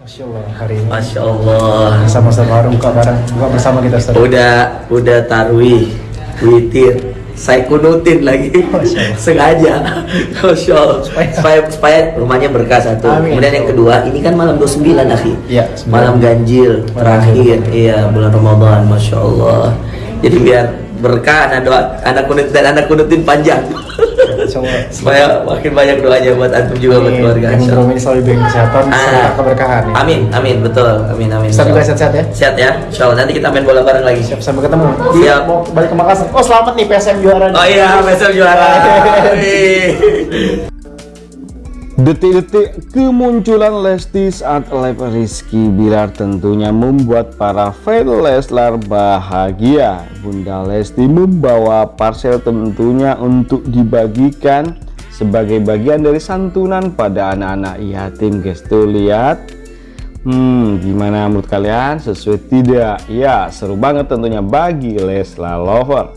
Masya Allah hari ini Masya Allah. sama-sama buka bareng buka bersama kita Ustaz. Udah udah tarwih, witir, saya kunutin lagi Masya sengaja Masya Allah. Supaya- supaya supaya rumahnya berkah satu Amin. kemudian yang kedua ini kan malam 29 akhi Iya, sembilan. malam ganjil Malam terakhir iya bulan Ramadan Masya Allah jadi biar berkah anak doa anak kunutin dan anak kunutin panjang Allah. supaya makin banyak doanya buat antum juga buat Amin. keluarga Yang Insya belum Allah. ini selalu diberi kesehatan, Ah. keberkahan. ya. Amin, amin, betul, amin, amin. Ustaz juga sehat-sehat ya. Sehat ya, Insya Allah. Nanti kita main bola bareng lagi. Siap sampai ketemu. Siap. Mau balik ke Makassar. Oh selamat nih PSM juara. nih. Oh iya, besok juara. Detik-detik kemunculan Lesti saat live Rizky Bilar tentunya membuat para fans Leslar bahagia. Bunda Lesti membawa parcel tentunya untuk dibagikan sebagai bagian dari santunan pada anak-anak. Yatim guys tuh lihat. Hmm gimana menurut kalian? Sesuai tidak? Ya seru banget tentunya bagi Leslar lover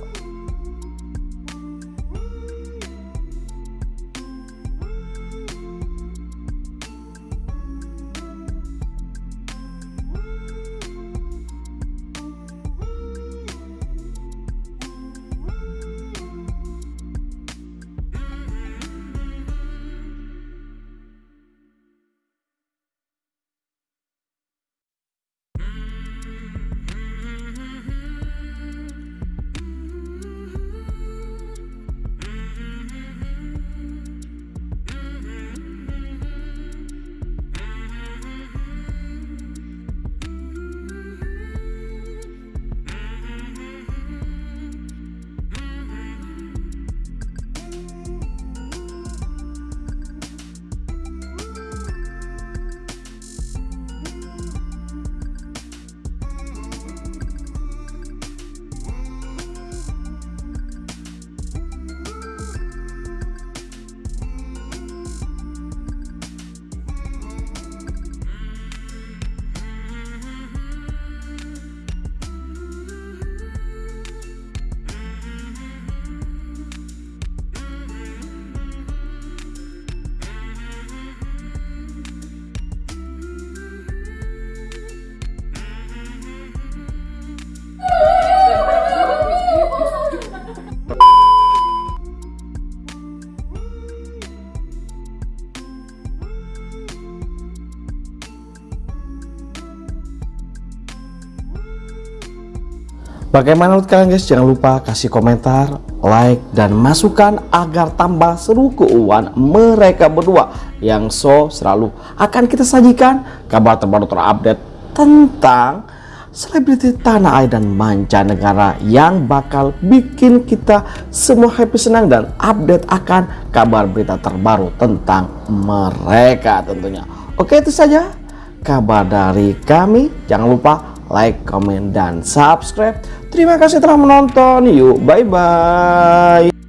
Bagaimana menurut kalian guys? Jangan lupa kasih komentar, like, dan masukan agar tambah seru keuangan mereka berdua yang so selalu akan kita sajikan kabar terbaru terupdate tentang selebriti tanah air dan mancanegara yang bakal bikin kita semua happy senang dan update akan kabar berita terbaru tentang mereka tentunya. Oke itu saja kabar dari kami. Jangan lupa like, comment, dan subscribe. Terima kasih telah menonton. Yuk, bye-bye.